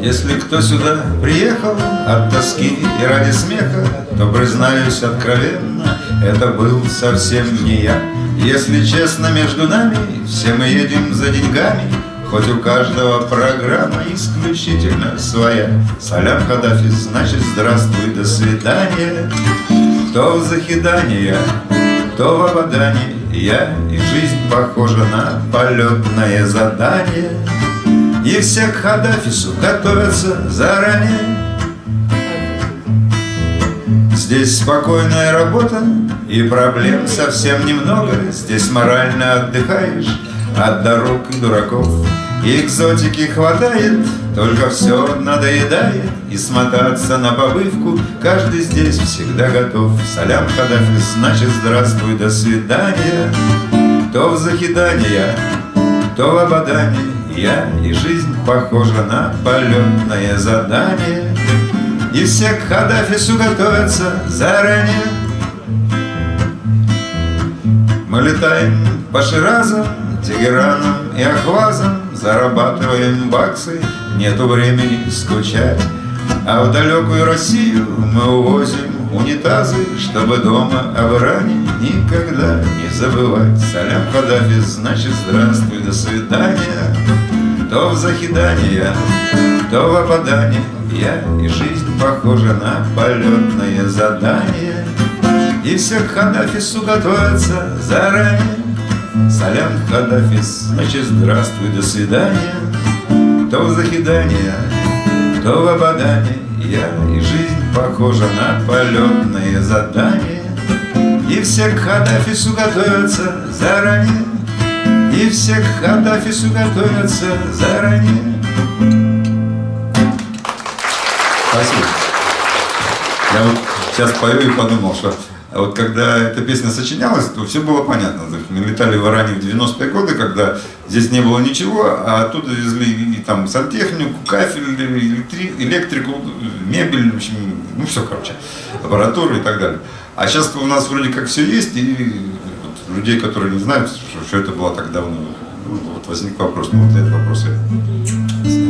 Если кто сюда приехал от тоски и ради смеха, То, признаюсь откровенно, это был совсем не я. Если честно между нами, все мы едем за деньгами, Хоть у каждого программа исключительно своя. Салям Хадафи, значит здравствуй, до свидания. То в захидание, то в ободание, Я и жизнь похожа на полетное задание. И все к Хадафису готовятся заранее. Здесь спокойная работа и проблем совсем немного. Здесь морально отдыхаешь от дорог и дураков. Экзотики хватает, только все надоедает. И смотаться на побывку каждый здесь всегда готов. Салям Хадафис, значит здравствуй, до свидания. То в захидание, то в ободание я, и жизнь похожа на полетное задание. И все к Хадафису готовятся заранее. Мы летаем по Ширазам, Тегеранам и Ахвазам Зарабатываем баксы, нету времени скучать. А в далекую Россию мы увозим унитазы Чтобы дома об Иране никогда не забывать Салям Хадафи, значит здравствуй, до свидания. То в захидание, то в опадание. Я и жизнь похожа на полетное задание. И все к Хадафису готовятся заранее Салям Хадафис, значит здравствуй, до свидания. То в захидание, то в опадание Я и жизнь похожа на полетное задание. И все к Хадафису готовятся заранее. И все к Хадафису готовятся заранее. Спасибо. Я вот сейчас пою и подумал, что вот когда эта песня сочинялась, то все было понятно. Мы летали в Иране в 90-е годы, когда здесь не было ничего, а оттуда везли и там сантехнику, кафель, электрику, мебель, в общем, ну все, короче, аппаратуру и так далее. А сейчас у нас вроде как все есть, и людей, которые не знают, что, что это было так давно. Ну, вот возник вопрос, ну вот этот вопрос я